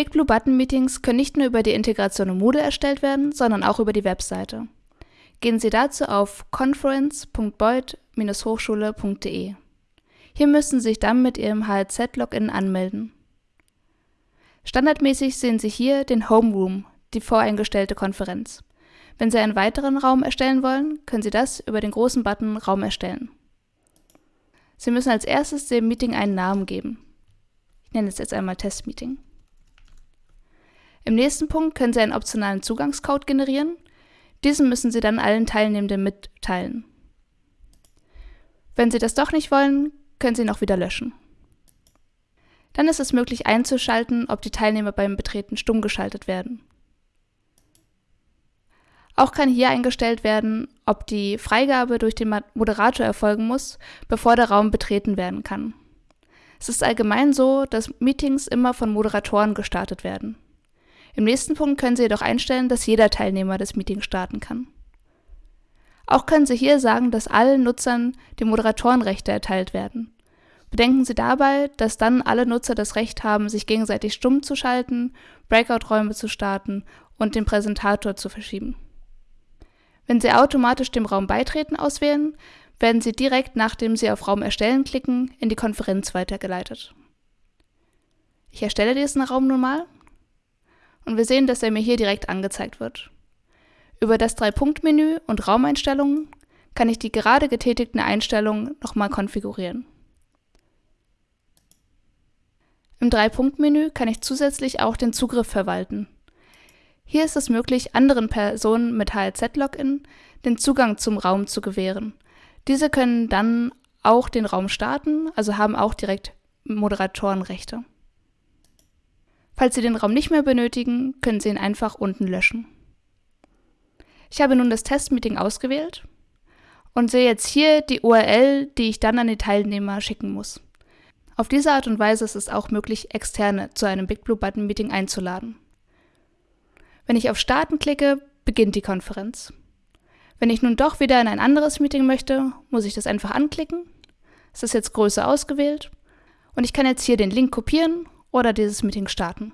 Big Blue Button Meetings können nicht nur über die Integration in Moodle erstellt werden, sondern auch über die Webseite. Gehen Sie dazu auf conference.beuth-hochschule.de. Hier müssen Sie sich dann mit Ihrem HLZ-Login anmelden. Standardmäßig sehen Sie hier den Homeroom, die voreingestellte Konferenz. Wenn Sie einen weiteren Raum erstellen wollen, können Sie das über den großen Button Raum erstellen. Sie müssen als erstes dem Meeting einen Namen geben. Ich nenne es jetzt einmal Testmeeting. Im nächsten Punkt können Sie einen optionalen Zugangscode generieren. Diesen müssen Sie dann allen Teilnehmenden mitteilen. Wenn Sie das doch nicht wollen, können Sie ihn auch wieder löschen. Dann ist es möglich einzuschalten, ob die Teilnehmer beim Betreten stumm geschaltet werden. Auch kann hier eingestellt werden, ob die Freigabe durch den Moderator erfolgen muss, bevor der Raum betreten werden kann. Es ist allgemein so, dass Meetings immer von Moderatoren gestartet werden. Im nächsten Punkt können Sie jedoch einstellen, dass jeder Teilnehmer das Meeting starten kann. Auch können Sie hier sagen, dass allen Nutzern die Moderatorenrechte erteilt werden. Bedenken Sie dabei, dass dann alle Nutzer das Recht haben, sich gegenseitig stumm zu schalten, Breakout-Räume zu starten und den Präsentator zu verschieben. Wenn Sie automatisch dem Raum Beitreten auswählen, werden Sie direkt nachdem Sie auf Raum erstellen klicken, in die Konferenz weitergeleitet. Ich erstelle diesen Raum nun mal und wir sehen, dass er mir hier direkt angezeigt wird. Über das Drei-Punkt-Menü und Raumeinstellungen kann ich die gerade getätigten Einstellungen nochmal konfigurieren. Im Drei-Punkt-Menü kann ich zusätzlich auch den Zugriff verwalten. Hier ist es möglich, anderen Personen mit HLZ-Login den Zugang zum Raum zu gewähren. Diese können dann auch den Raum starten, also haben auch direkt Moderatorenrechte. Falls Sie den Raum nicht mehr benötigen, können Sie ihn einfach unten löschen. Ich habe nun das Testmeeting ausgewählt und sehe jetzt hier die URL, die ich dann an die Teilnehmer schicken muss. Auf diese Art und Weise ist es auch möglich, Externe zu einem Big Blue Button Meeting einzuladen. Wenn ich auf Starten klicke, beginnt die Konferenz. Wenn ich nun doch wieder in ein anderes Meeting möchte, muss ich das einfach anklicken. Es ist jetzt Größe ausgewählt und ich kann jetzt hier den Link kopieren oder dieses Meeting starten.